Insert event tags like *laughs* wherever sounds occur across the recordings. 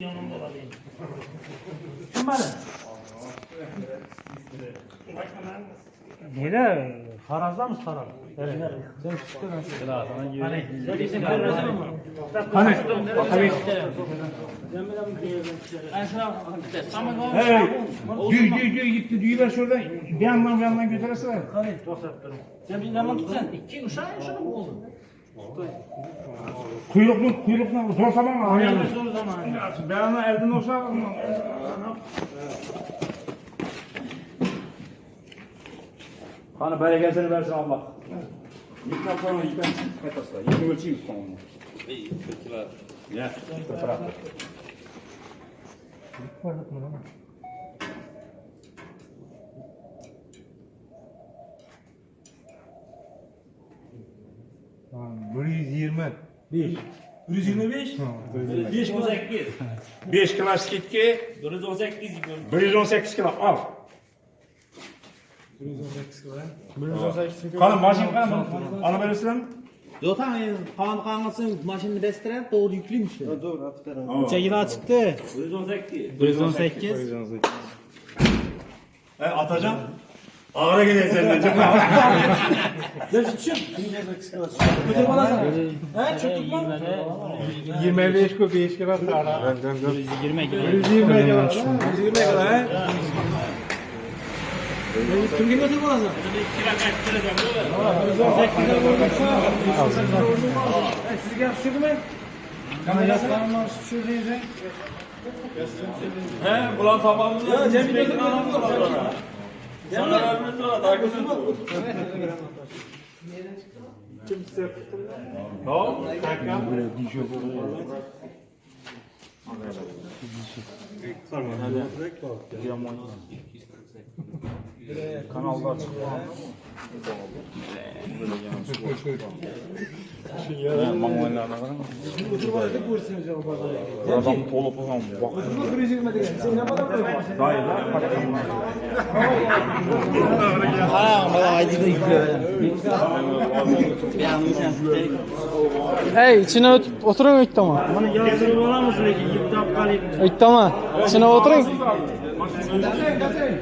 yanımda olayım. Kim bana? Nere? Harazda mı sarar? Evet. Sen çıktı ben. Hani, kardeşin mi? Hani, hani. Hey, düğü düğü düğü gitti düğü ver şuradan bir yandan bir yandan götüresene. Hani, sen bizim yanına gitsen. İki uşağı mı oldu? Kuyruklu kuyruklu zor zaman. Ayağını Yani. zor zaman. Ben ona elden olsa Hani bereketini versin Allah. Yıktan sonra yıktan etasla. Yıkın ölçeyim sonra. İyi, kırkılar. Ya, kırkılar. Bir 1. 125? 5 18. 5 kilo ketki. 118 118 kilo al. 118 kilo. 118 kilo. Qani mashin qani olib berasizmi? Yo'q, qani qanqisin mashinani bestirib, to'g'ri yuklimish. To'g'ri, aftaram. Chegidan chiqdi. 118. 118. 118. Atacan Ağra gene senden çok Götür bana sana. He çok tutma. 25 ku 5 kilo sara. 120 kilo. 120 kilo. 120 kilo he. Kimge götür bana sana. Sizge yakışıklı mı? Kana yaslanma şuradaydı. He, ulan tamamını Ya Cemil götür bana. Sana Kimse Tamam. Tamam. Tamam. Kanallar çıktı. Adam olup olan bak. Hey içine ötüp oturun ilk tamam. Hani yazılı olamazsın ki ilk tamam. İlk tamam. İçine oturun. Gazeyin gazeyin.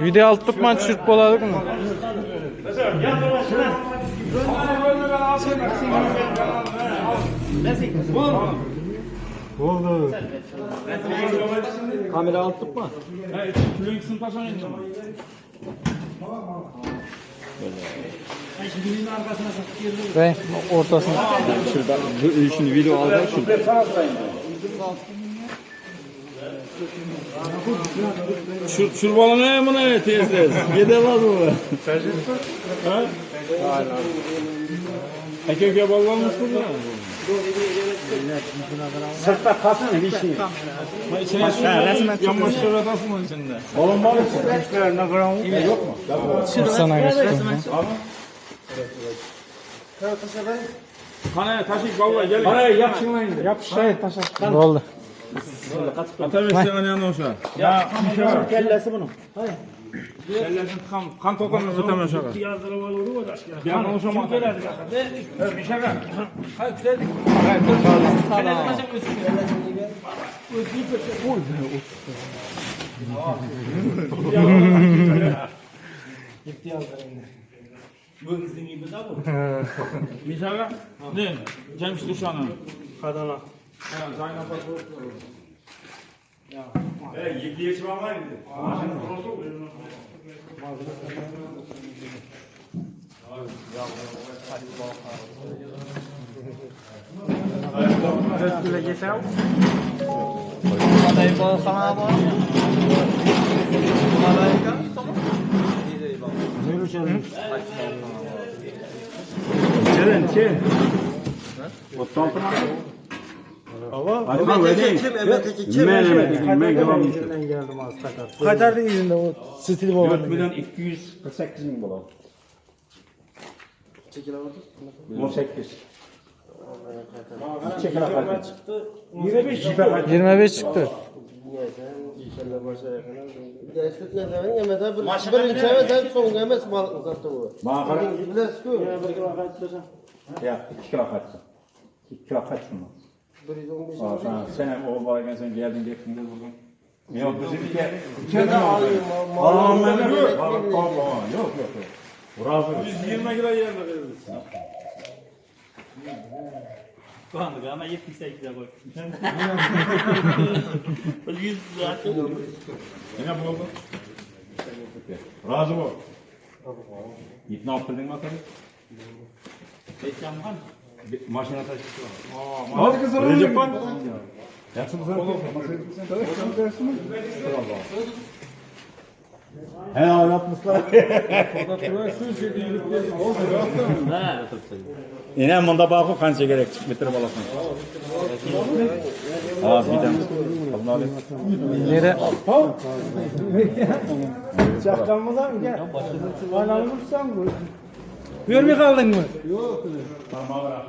Video alt tutman çürük boladık mı? Oldu. Kamera alt tutma. Külün sınıftasına indi. Ve ortasına. Şurada bu- şimdi video aldı şurada. Şu çurbalı ne bu ne teyze? Yede var mı? Ha? Erkek ballanmış bu ne? Sırtta kalsın bir şey. İçine su yanmış şuratasın onun içinde. Oğlum ne gram yok mu? Sana göstereyim. Hani taşıyıp vallahi gel. Parayı yapsın lan indi. Yap şey taşa. Oldu. Ataversin hani aşağı. Ya şey var. Kellesi bunun. Ellerin kan, kan tokanı tutamıyor şaka. Yazdırıp alır o da. An konuşamam. Bir şey var. Bu kızın gibi de bu. Bir şey var. Ne? Cemş Duşan'ın. Kadana. 야, 자이나 봐, 줘. 야, 야, 얘기해 지 마마. 아, 안 들었어. 아, 그래. 계세요? 바다에 뭐 하나 봐. 바다에 가? 이제 이봐. 제일 싫은. 저는 제. 어떤 거나? Çalmış. Çelen çel. Kim emeteki kim? Ben devam ediyorum. Nereden geldim az takat. Kaçardı yüzünde o stil 4 babanın. milyon 248 bin dolar. Çekil aldı. 18. Çekil akar. 25 25 çıktı. Destek ne zaman yemeden bir bir içeme de son yemes balık uzattı bu. Bana kadar. Bilesku. Ya 2 kilo kaçsın. İki kaç şunu. 115 Aa, sen, o varken sen geldin gittin de buldun. Yok bizim iki. İki Ben alayım. De da yok. Bak, bak, bak, Yok yok yok. Razı. 120 kilo yerine veririz. Kandık ama 78'e koy. 100 zaten. Yine bu oldu. Razı bu. İpne attırdın mı tabii? Var mı? Bir Maşına taşısı var. Hadi kızım. Recep Pan. Yaksın sen. He anlatmışlar. Ha. *laughs* Yine bunda bakı kanca gerek çıkmıştır balasın. Az bir tane. Alın alayım. Nere? Çakalmadan mı gel? Ananı vursam bu. Görmüyor kaldın mı? Yok. Parmağı.